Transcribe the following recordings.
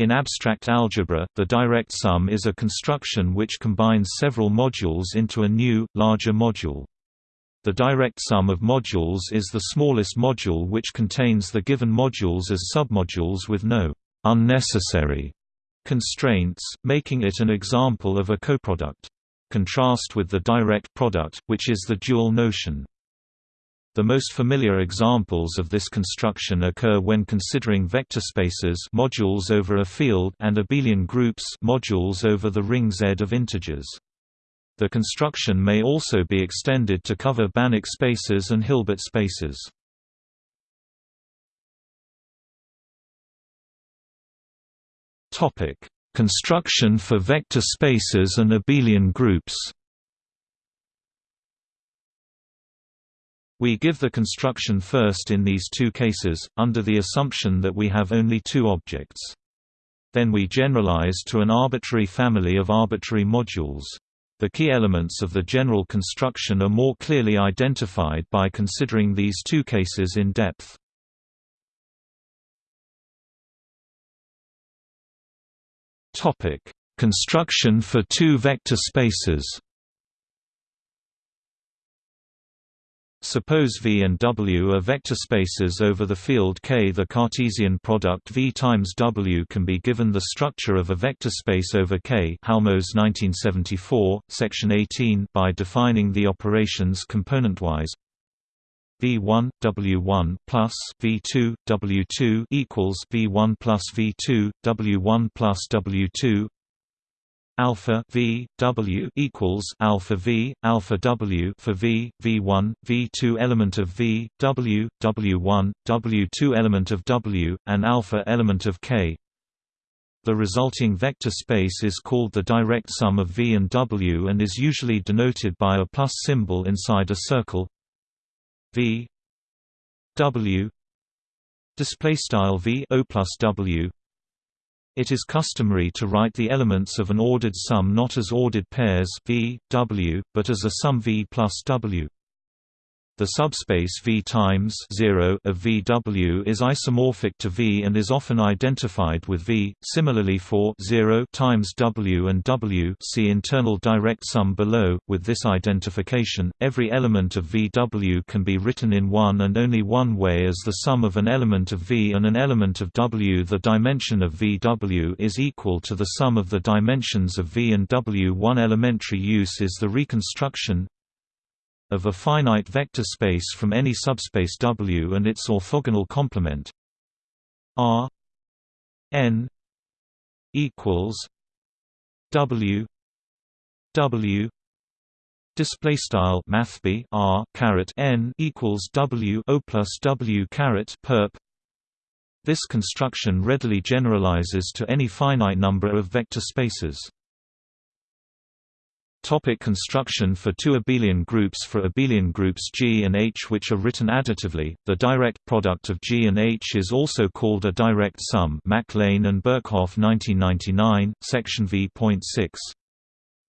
In abstract algebra, the direct sum is a construction which combines several modules into a new, larger module. The direct sum of modules is the smallest module which contains the given modules as submodules with no unnecessary constraints, making it an example of a coproduct. Contrast with the direct product, which is the dual notion. The most familiar examples of this construction occur when considering vector spaces modules over a field and abelian groups modules over the ring Z of integers. The construction may also be extended to cover Banach spaces and Hilbert spaces. Topic: Construction for vector spaces and abelian groups. We give the construction first in these two cases, under the assumption that we have only two objects. Then we generalize to an arbitrary family of arbitrary modules. The key elements of the general construction are more clearly identified by considering these two cases in depth. Construction for two vector spaces Suppose V and W are vector spaces over the field K. The Cartesian product V times W can be given the structure of a vector space over K Halmos 1974, section 18 by defining the operations componentwise V1 W1 plus V2 W2 equals V1 plus V2 W1 plus W2 alpha v w equals alpha v alpha w for v v1 v2 element of v w w1 w2 element of w and alpha element of k. The resulting vector space is called the direct sum of v and w and is usually denoted by a plus symbol inside a circle. V w display style v o plus w it is customary to write the elements of an ordered sum not as ordered pairs v, w, but as a sum v plus w. The subspace V times 0 of VW is isomorphic to V and is often identified with V. Similarly for 0 times W and W, see internal direct sum below. With this identification, every element of VW can be written in one and only one way as the sum of an element of V and an element of W. The dimension of VW is equal to the sum of the dimensions of V and W. One elementary use is the reconstruction of a finite vector space from any subspace W and its orthogonal complement. R n equals W W display style mathb R caret n equals W O plus W caret perp. This construction readily generalizes to any finite number of vector spaces Topic construction For two abelian groups For abelian groups G and H which are written additively, the direct product of G and H is also called a direct sum MacLane and Birkhoff 1999, section v.6.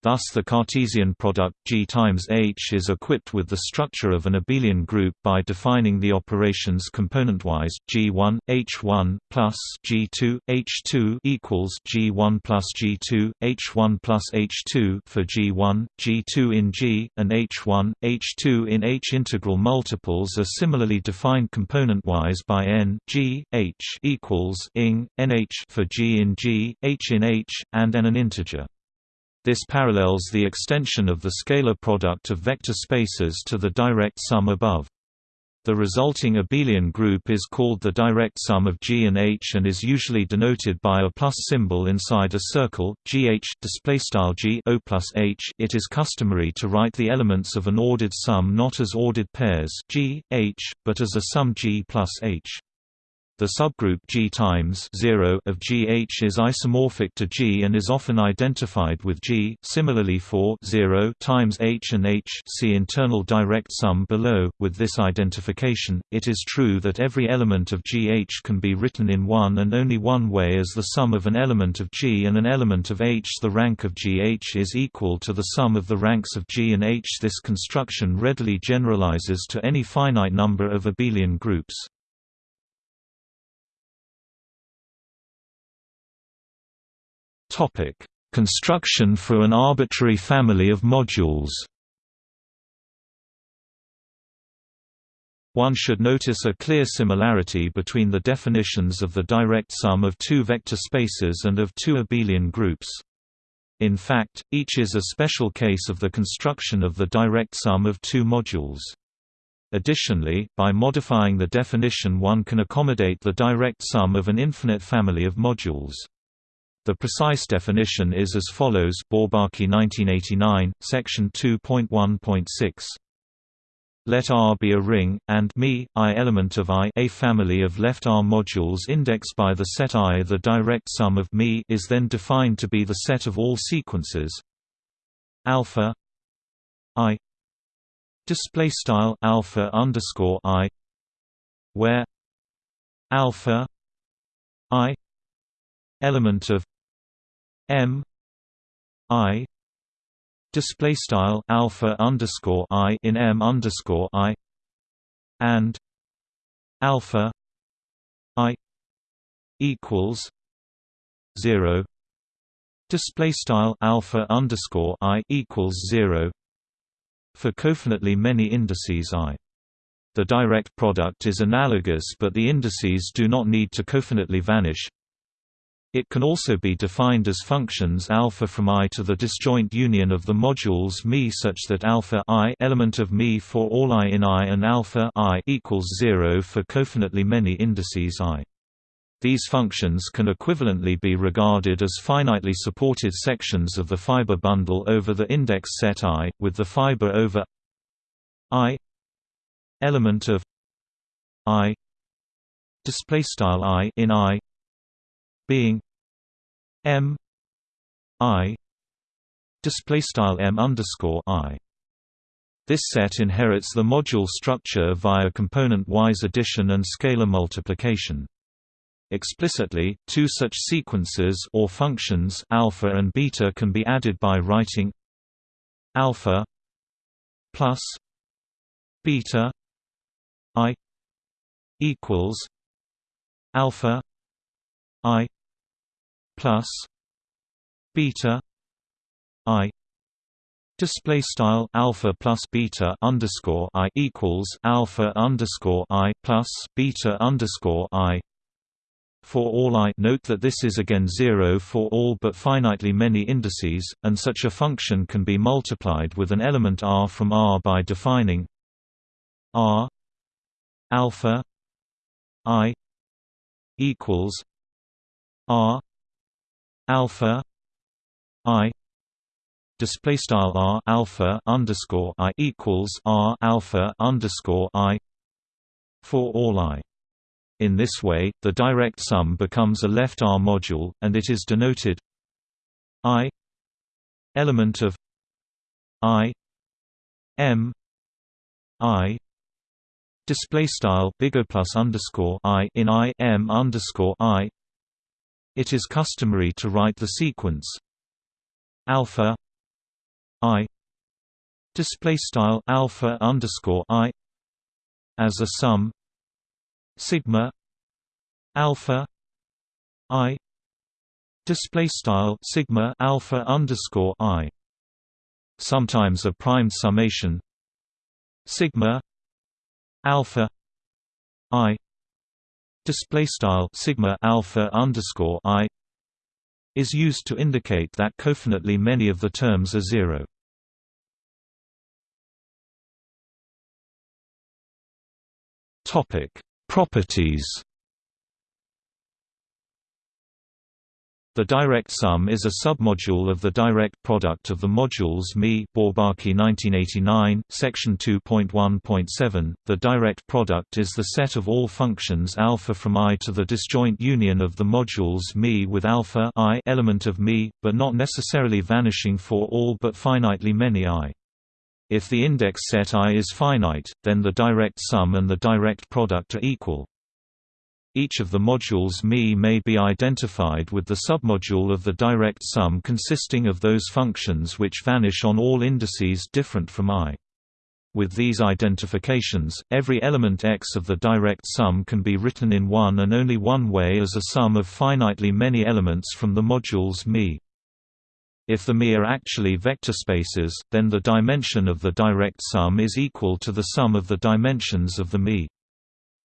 Thus the Cartesian product G times H is equipped with the structure of an abelian group by defining the operations componentwise G1 H1 plus G2 H2 equals G1 plus G2 H1 plus H2 for G1 G2 in G and H1 H2 in H. Integral multiples are similarly defined componentwise by N G H equals ing NH for G in G H in H and N an integer this parallels the extension of the scalar product of vector spaces to the direct sum above. The resulting abelian group is called the direct sum of G and H and is usually denoted by a plus symbol inside a circle. GH G O plus H. It is customary to write the elements of an ordered sum not as ordered pairs G, H, but as a sum G plus H. The subgroup G times 0 of GH is isomorphic to G and is often identified with G. Similarly for 0 times H and H, see internal direct sum below. With this identification, it is true that every element of GH can be written in one and only one way as the sum of an element of G and an element of H. The rank of GH is equal to the sum of the ranks of G and H. This construction readily generalizes to any finite number of abelian groups. Topic: Construction for an arbitrary family of modules. One should notice a clear similarity between the definitions of the direct sum of two vector spaces and of two abelian groups. In fact, each is a special case of the construction of the direct sum of two modules. Additionally, by modifying the definition one can accommodate the direct sum of an infinite family of modules. The precise definition is as follows Bourbaki 1989, section 2.1.6. Let R be a ring, and me, I element of I a family of left R modules indexed by the set I. The direct sum of me is then defined to be the set of all sequences alpha I display style alpha underscore I where alpha I element of M I display style alpha underscore I in M underscore I and alpha I equals zero display style alpha underscore I equals zero for cofinitely many indices I. The direct product is analogous but the indices do not need to cofinitely vanish it can also be defined as functions alpha from I to the disjoint union of the modules Mi such that alpha I element of Mi for all I in I and alpha I equals 0 for cofinitely many indices I. These functions can equivalently be regarded as finitely supported sections of the fiber bundle over the index set I, with the fiber over I element of I display style I in I being M I display style M underscore I. This set inherits the module structure via component-wise addition and scalar multiplication. Explicitly, two such sequences or functions alpha and beta can be added by writing alpha plus beta i equals alpha i plus beta i display style alpha plus beta underscore i equals alpha underscore i plus beta underscore i. For all i note that this is again zero for all but finitely many indices, and such a function can be multiplied with an element r from R by defining r alpha i equals r alpha i display style r alpha underscore i equals r alpha underscore i for all i. In this way, the direct sum becomes a left R module, and it is denoted i element of i m i display style bigger plus underscore i in i m underscore i it is customary to write the sequence. Alpha i display style alpha underscore i as a sum sigma alpha i display style sigma alpha underscore i. Sometimes a primed summation sigma alpha i display style sigma alpha underscore i is used to indicate that cofinitely many of the terms are zero. Topic: Properties The direct sum is a submodule of the direct product of the modules Mi Bourbaki 1989, section 2.1.7. The direct product is the set of all functions alpha from I to the disjoint union of the modules Mi with alpha I element of Mi, but not necessarily vanishing for all but finitely many I. If the index set I is finite, then the direct sum and the direct product are equal. Each of the modules Mi may be identified with the submodule of the direct sum consisting of those functions which vanish on all indices different from I. With these identifications, every element X of the direct sum can be written in one and only one way as a sum of finitely many elements from the modules μ. If the μ are actually vector spaces, then the dimension of the direct sum is equal to the sum of the dimensions of the μ.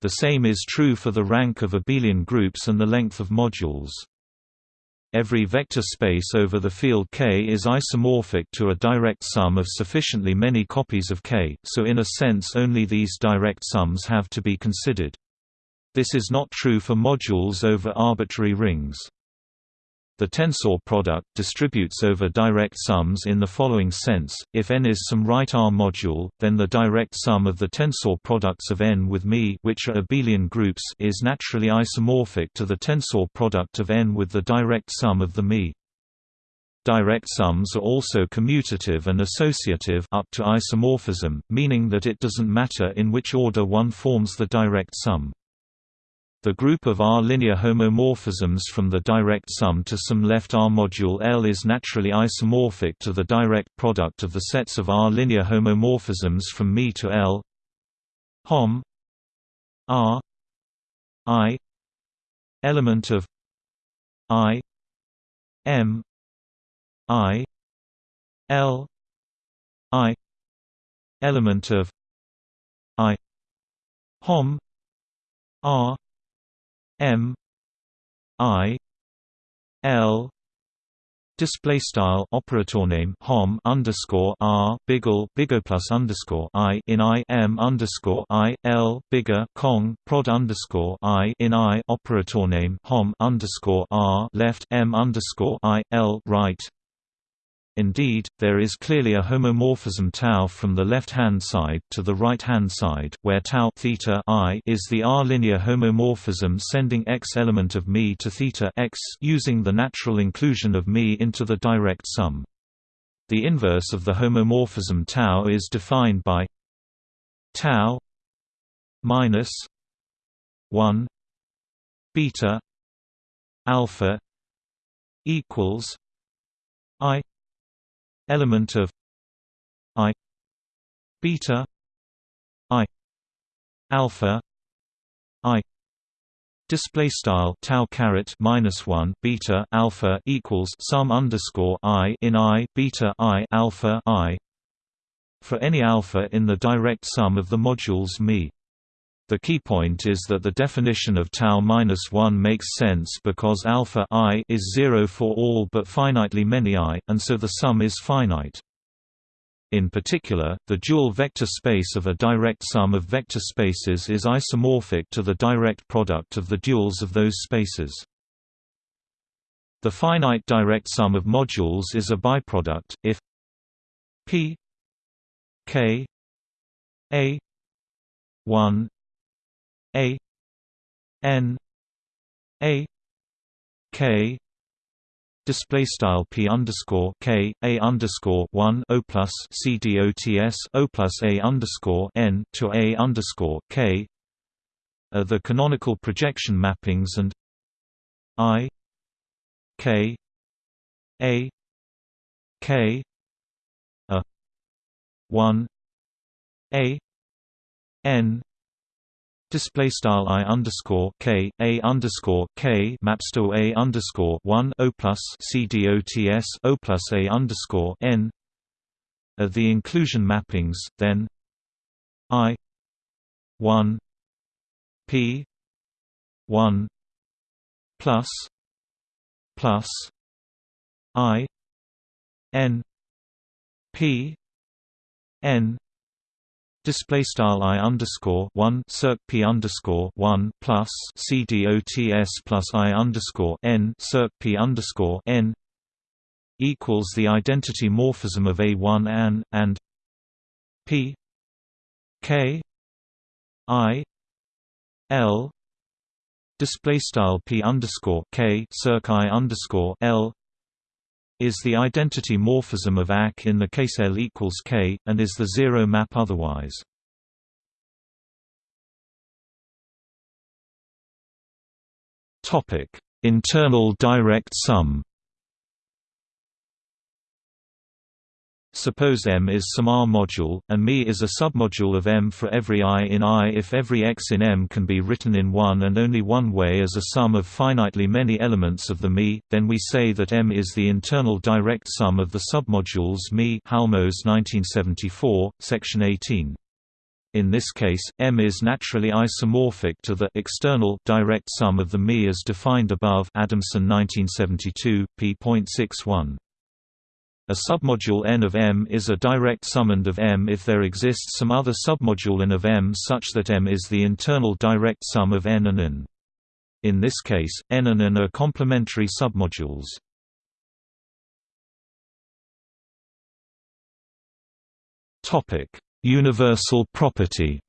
The same is true for the rank of abelian groups and the length of modules. Every vector space over the field K is isomorphic to a direct sum of sufficiently many copies of K, so in a sense only these direct sums have to be considered. This is not true for modules over arbitrary rings. The tensor product distributes over direct sums in the following sense, if n is some right R module, then the direct sum of the tensor products of n with μ which are abelian groups is naturally isomorphic to the tensor product of n with the direct sum of the μ. Direct sums are also commutative and associative up to isomorphism, meaning that it doesn't matter in which order one forms the direct sum. The group of R-linear homomorphisms from the direct sum to some left R module L is naturally isomorphic to the direct product of the sets of R-linear homomorphisms from μ to L. Hom. R. I. Element of I. M. I. L. I. Element of I. Hom. R M I L display style operator name hom underscore r biggle bigger plus underscore i in i m underscore i l bigger kong prod underscore i in i operator name hom underscore r left m underscore i l right Indeed, there is clearly a homomorphism tau from the left-hand side to the right-hand side, where tau theta i is the R-linear homomorphism sending x element of μ to theta x using the natural inclusion of μ into the direct sum. The inverse of the homomorphism tau is defined by tau minus 1 beta alpha equals i element of i beta i alpha i. Display style tau caret minus 1 beta alpha equals sum underscore i in i beta i alpha i for any alpha in the direct sum of the modules μ the key point is that the definition of tau minus 1 makes sense because alpha i is 0 for all but finitely many i, and so the sum is finite. In particular, the dual vector space of a direct sum of vector spaces is isomorphic to the direct product of the duals of those spaces. The finite direct sum of modules is a biproduct, if p k a 1 a N A K display style p underscore k a underscore one o plus c d o t s o plus a underscore n to a underscore k are the canonical projection mappings and i k a k a one a n Display style i underscore k a underscore k maps to a underscore one o plus c dots o plus a underscore n are the inclusion mappings. Then i one p one plus plus i n p n display style i underscore one circ p underscore one plus c dots plus i underscore n circ p underscore n equals the identity morphism of a one an and p k i l display style p underscore k circ i underscore l is the identity morphism of AK in the case L equals K, and is the zero map otherwise. Internal direct sum Suppose M is some R module, and ME is a submodule of M for every I in I if every X in M can be written in one and only one way as a sum of finitely many elements of the ME, then we say that M is the internal direct sum of the submodules ME Halmos 1974, section 18. In this case, M is naturally isomorphic to the external direct sum of the ME as defined above Adamson 1972, p.61. A submodule n of M is a direct summand of M if there exists some other submodule n of M such that M is the internal direct sum of n and n. In this case, n and n are complementary submodules. Universal property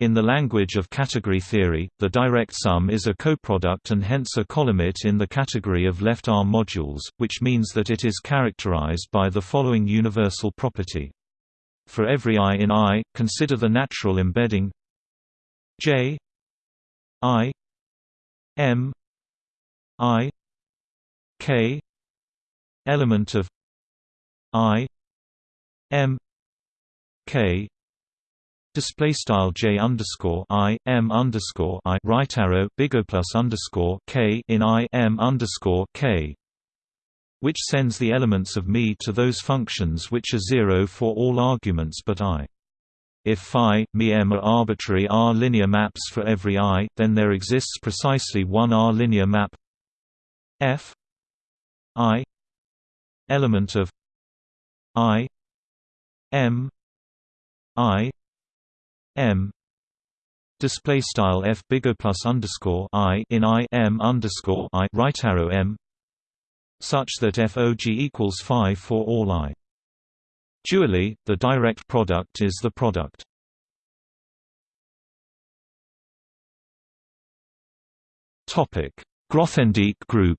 In the language of category theory, the direct sum is a coproduct and hence a colimit in the category of left-R modules, which means that it is characterized by the following universal property. For every i in I, consider the natural embedding j i m i k element of i m k Display style j underscore i m underscore i right arrow big O plus underscore k in i m underscore k, which sends the elements of me to those functions which are zero for all arguments but i. If phi, mi m are arbitrary R linear maps for every i, then there exists precisely one R linear map f i element of i m i m display style f big O plus underscore i in i m underscore i right arrow m such that FOG equals phi for all i. Dually, the direct product is the product. Topic: Grothendieck group.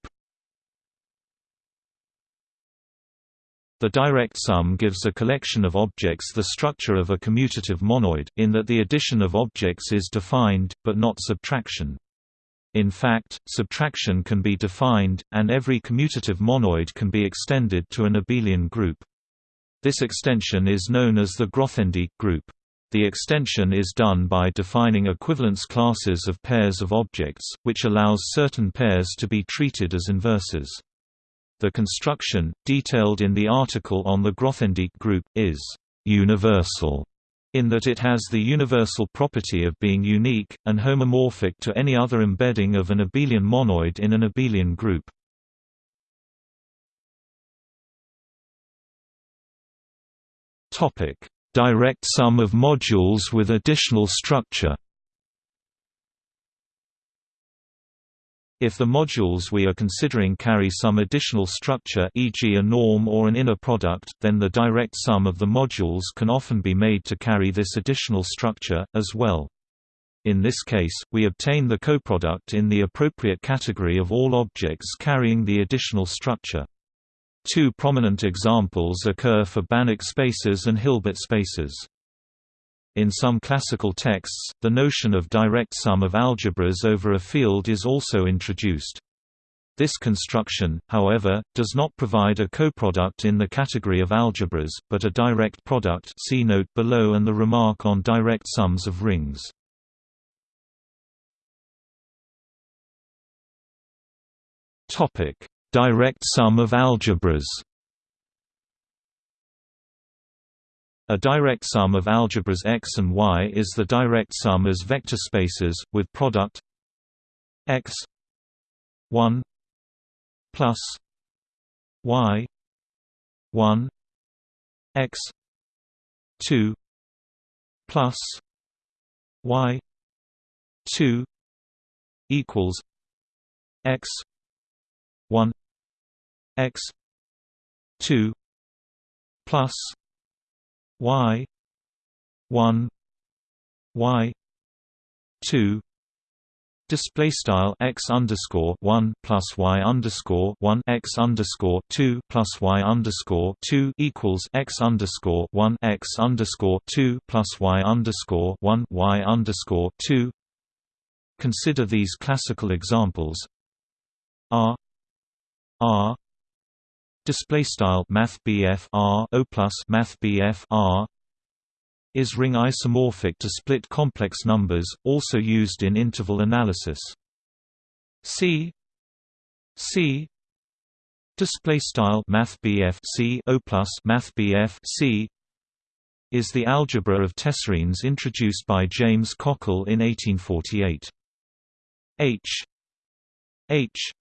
The direct sum gives a collection of objects the structure of a commutative monoid, in that the addition of objects is defined, but not subtraction. In fact, subtraction can be defined, and every commutative monoid can be extended to an abelian group. This extension is known as the Grothendieck group. The extension is done by defining equivalence classes of pairs of objects, which allows certain pairs to be treated as inverses. The construction, detailed in the article on the Grothendieck group, is «universal» in that it has the universal property of being unique, and homomorphic to any other embedding of an abelian monoid in an abelian group. Direct sum of modules with additional structure If the modules we are considering carry some additional structure e.g. a norm or an inner product, then the direct sum of the modules can often be made to carry this additional structure, as well. In this case, we obtain the coproduct in the appropriate category of all objects carrying the additional structure. Two prominent examples occur for Banach spaces and Hilbert spaces. In some classical texts, the notion of direct sum of algebras over a field is also introduced. This construction, however, does not provide a coproduct in the category of algebras, but a direct product see note below and the remark on direct sums of rings. direct sum of algebras A direct sum of algebras X and Y is the direct sum as vector spaces, with product X 1 plus Y 1 X 2 plus Y 2 equals X 1 X 2 plus y. 1 y. 2 display style x underscore 1 plus y underscore 1 x underscore 2 plus y underscore 2 equals x underscore 1 x underscore 2 plus y underscore 1 y underscore 2 consider these classical examples. R. R display style math r o plus math r is ring isomorphic to split complex numbers also used in interval analysis. C c display style math c o plus math c is the algebra of tessarines introduced by James Cockle in 1848 h h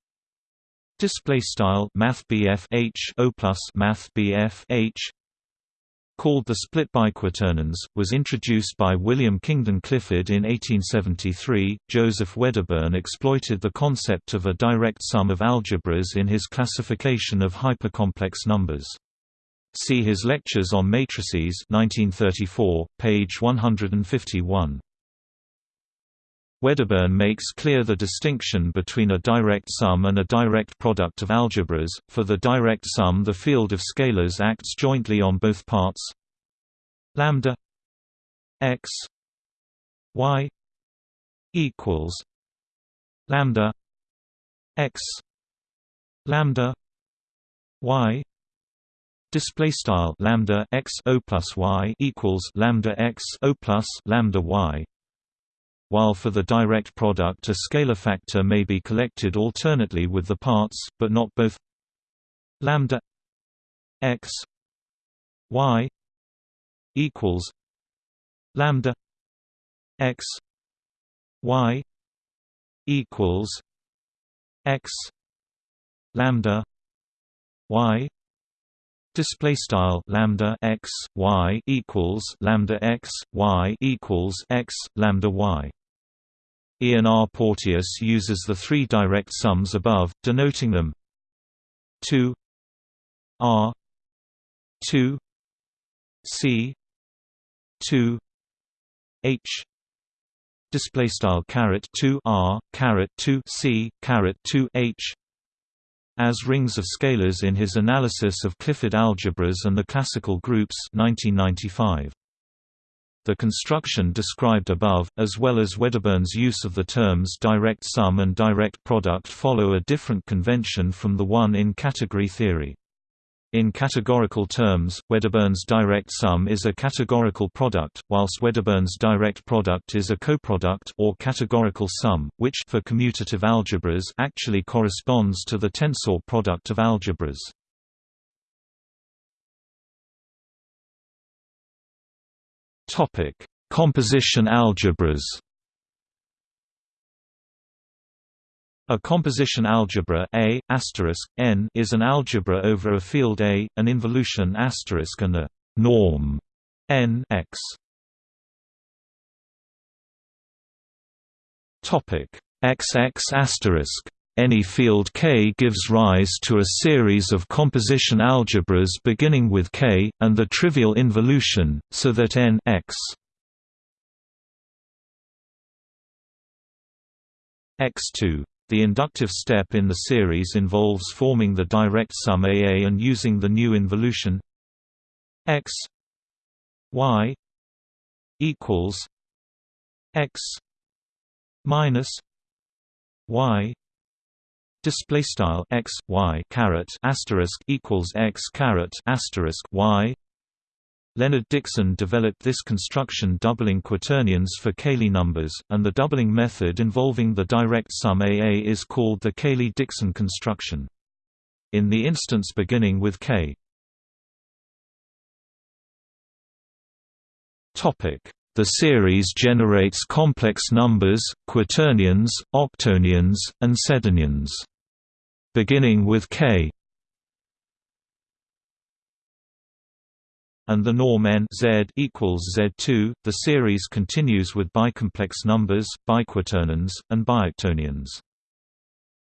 display style math H O plus math H called the split biquaternions, was introduced by William Kingdon Clifford in 1873. Joseph Wedderburn exploited the concept of a direct sum of algebras in his classification of hypercomplex numbers. See his lectures on matrices 1934, page 151. Wedderburn makes clear the distinction between a direct sum and a direct product of algebras. For the direct sum, the field of scalars acts jointly on both parts lambda x y equals lambda x lambda y display style lambda x o plus y equals lambda x o plus lambda y while for the direct product a scalar factor may be collected alternately with the parts, but not both. Lambda x y equals lambda x y equals x lambda y display style lambda x y equals lambda x y equals x lambda y Ian R. Porteous uses the three direct sums above, denoting them 2 R 2 C 2 H display style caret 2 R caret 2 C caret 2 H as rings of scalars in his analysis of Clifford algebras and the classical groups 1995 the construction described above, as well as Wedderburn's use of the terms direct sum and direct product follow a different convention from the one in category theory. In categorical terms, Wedderburn's direct sum is a categorical product, whilst Wedderburn's direct product is a coproduct or categorical sum, which for commutative algebras actually corresponds to the tensor product of algebras. Topic: Composition algebras. A composition algebra A n is an algebra over a field A, an involution and a norm n x. Topic XX any field K gives rise to a series of composition algebras beginning with K, and the trivial involution, so that n x x2 the inductive step in the series involves forming the direct sum AA and using the new involution x y equals x minus y display style x y caret asterisk equals x caret asterisk y. Leonard Dickson developed this construction doubling quaternions for Cayley numbers, and the doubling method involving the direct sum AA is called the Cayley-Dickson construction. In the instance beginning with K. The series generates complex numbers, quaternions, octonions, and sedenions beginning with K and the norm n z equals z2. The series continues with bicomplex numbers, biquaternions, and bioctonions.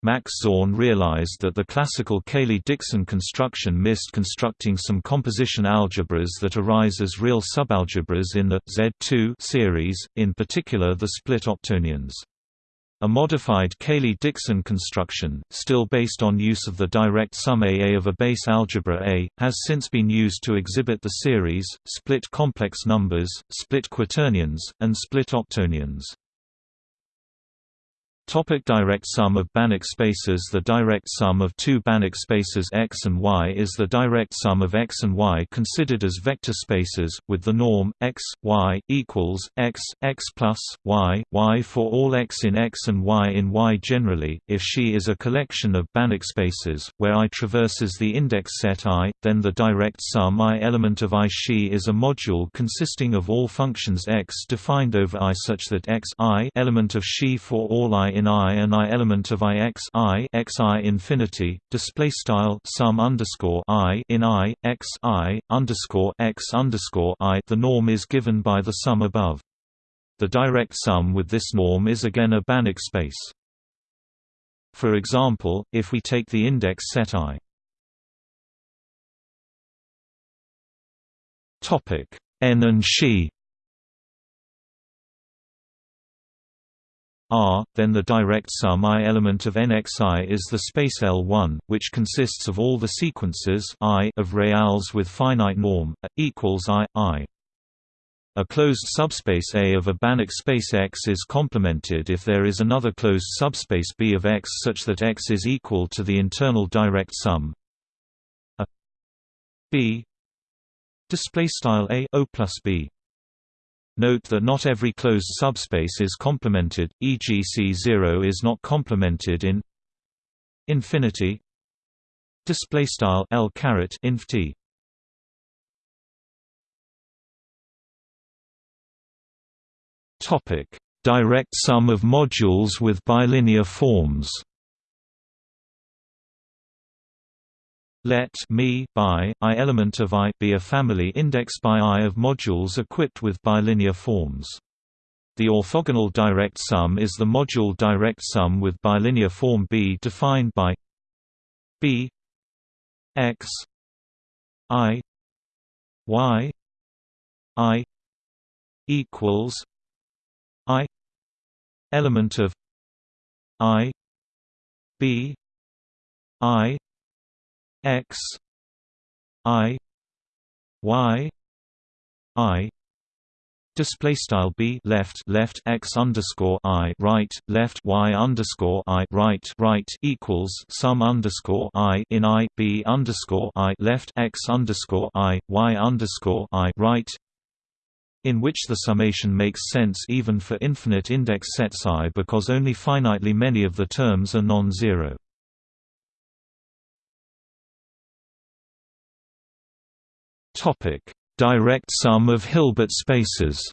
Max Zorn realized that the classical Cayley-Dickson construction missed constructing some composition algebras that arise as real subalgebras in the Z2 series, in particular the split octonions. A modified Cayley-Dickson construction, still based on use of the direct sum AA of a base algebra A, has since been used to exhibit the series, split complex numbers, split quaternions, and split octonions. Topic direct sum of Banach spaces The direct sum of two Banach spaces X and Y is the direct sum of X and Y considered as vector spaces, with the norm, X, Y, equals, X, X plus, Y, Y for all X in X and Y in Y generally. If she is a collection of Banach spaces, where I traverses the index set I, then the direct sum I element of I she is a module consisting of all functions X defined over I such that X I element of she for all I in I and I element of I x I x I infinity display style sum underscore I in I x I underscore x underscore I. The norm is given by the sum above. The direct sum with this norm is again a Banach space. For example, if we take the index set I. Topic n and she R, then the direct sum I element of nxi is the space L1, which consists of all the sequences I of reals with finite norm, a equals I, I. A closed subspace A of a Banach space X is complemented if there is another closed subspace B of X such that X is equal to the internal direct sum. A B. Display style A O plus B Note that not every closed subspace is complemented, e.g. C0 is not complemented in infinity. Display style L caret inf T. Topic. Direct sum of modules with bilinear forms Let me by I element of I be a family indexed by I of modules equipped with bilinear forms. The orthogonal direct sum is the module direct sum with bilinear form B defined by B x I y I equals I element of I B I x i y i Display style b left left x underscore i right left y underscore i right right equals sum underscore i in i b underscore i left x underscore i y underscore i right, in which the summation makes sense even for infinite index sets i because only finitely many of the terms are non-zero. Topic: Direct sum of Hilbert spaces.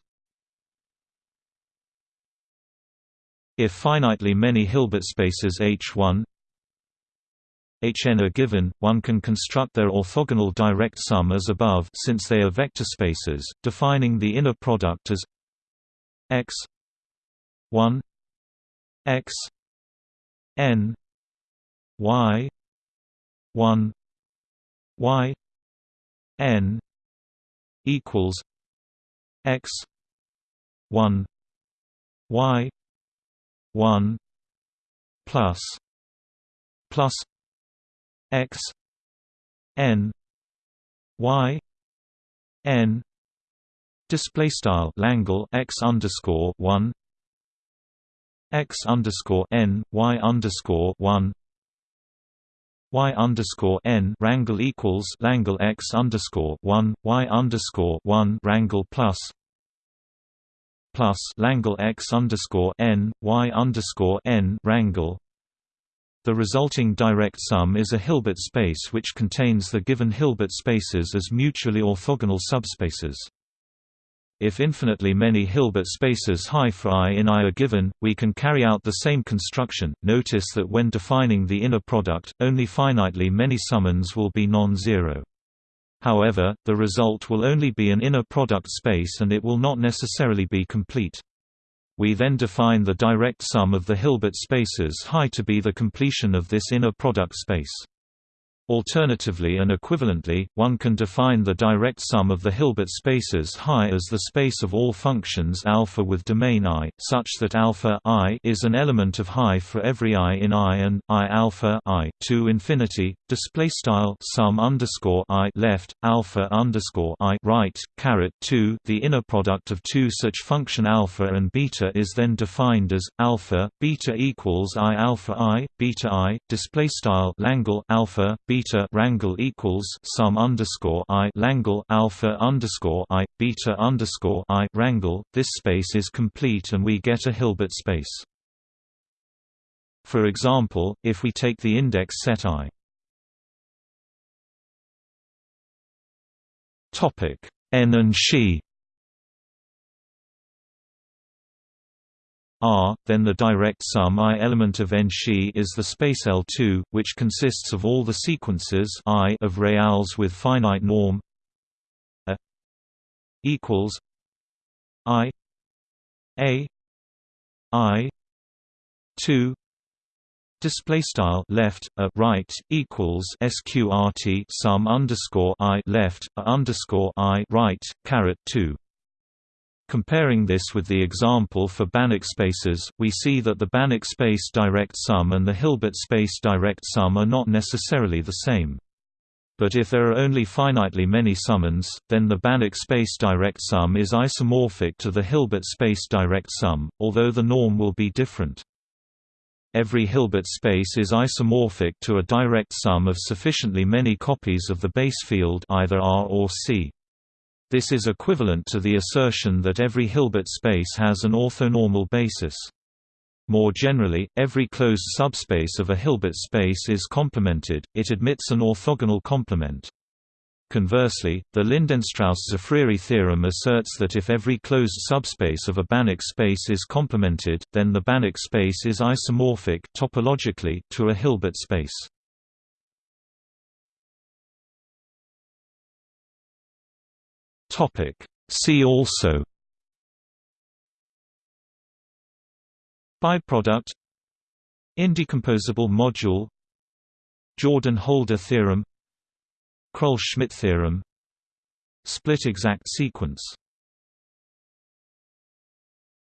If finitely many Hilbert spaces H1 Hn are given, one can construct their orthogonal direct sum as above since they are vector spaces, defining the inner product as x 1 x n y 1 y n equals x 1 y 1 plus plus x n y n display style Langle x underscore 1 x underscore n y underscore 1 y underscore n rangle equals Langle x underscore one y underscore one rangle plus plus Langle x underscore n y underscore n rangle. The resulting direct sum is a Hilbert space which contains the given Hilbert spaces as mutually orthogonal subspaces. If infinitely many Hilbert spaces high for i in I are given, we can carry out the same construction. Notice that when defining the inner product, only finitely many summands will be non-zero. However, the result will only be an inner product space and it will not necessarily be complete. We then define the direct sum of the Hilbert spaces high to be the completion of this inner product space. Alternatively and equivalently, one can define the direct sum of the Hilbert spaces Hi as the space of all functions alpha with domain i, such that alpha i is an element of Hi for every i in I and i alpha i to infinity. Display style sum underscore i left alpha underscore i right caret two. The inner product of two such function alpha and beta is then defined as alpha beta equals i alpha i beta i. Display style Langle alpha beta beta rangle equals sum underscore i Langle alpha underscore i beta underscore i rangle. This space is complete and we get a Hilbert space. For example, if we take the index set i. Topic n and she R, then the direct sum I element of n she is the space L2, which consists of all the sequences I of reals with finite norm A equals I A I 2 display style left a right equals sqrt sum underscore i left a underscore i right caret 2 Comparing this with the example for Banach spaces, we see that the Banach space direct sum and the Hilbert space direct sum are not necessarily the same. But if there are only finitely many summands, then the Banach space direct sum is isomorphic to the Hilbert space direct sum, although the norm will be different. Every Hilbert space is isomorphic to a direct sum of sufficiently many copies of the base field either R or C. This is equivalent to the assertion that every Hilbert space has an orthonormal basis. More generally, every closed subspace of a Hilbert space is complemented, it admits an orthogonal complement. Conversely, the Lindenstrauss-Tzafriri theorem asserts that if every closed subspace of a Banach space is complemented, then the Banach space is isomorphic topologically to a Hilbert space. Topic. See also Biproduct Indecomposable module Jordan-Holder theorem Krull-Schmidt theorem Split exact sequence